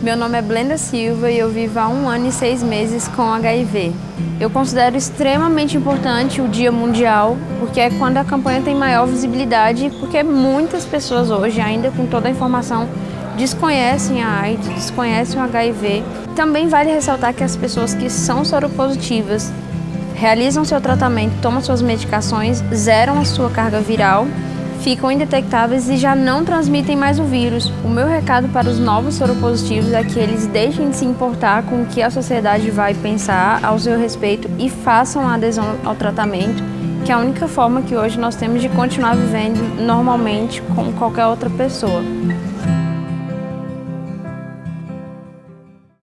Meu nome é Blenda Silva e eu vivo há um ano e seis meses com HIV. Eu considero extremamente importante o Dia Mundial, porque é quando a campanha tem maior visibilidade, porque muitas pessoas hoje, ainda com toda a informação, desconhecem a AIDS, desconhecem o HIV. Também vale ressaltar que as pessoas que são soropositivas realizam seu tratamento, tomam suas medicações, zeram a sua carga viral ficam indetectáveis e já não transmitem mais o vírus. O meu recado para os novos soropositivos é que eles deixem de se importar com o que a sociedade vai pensar ao seu respeito e façam a adesão ao tratamento, que é a única forma que hoje nós temos de continuar vivendo normalmente como qualquer outra pessoa.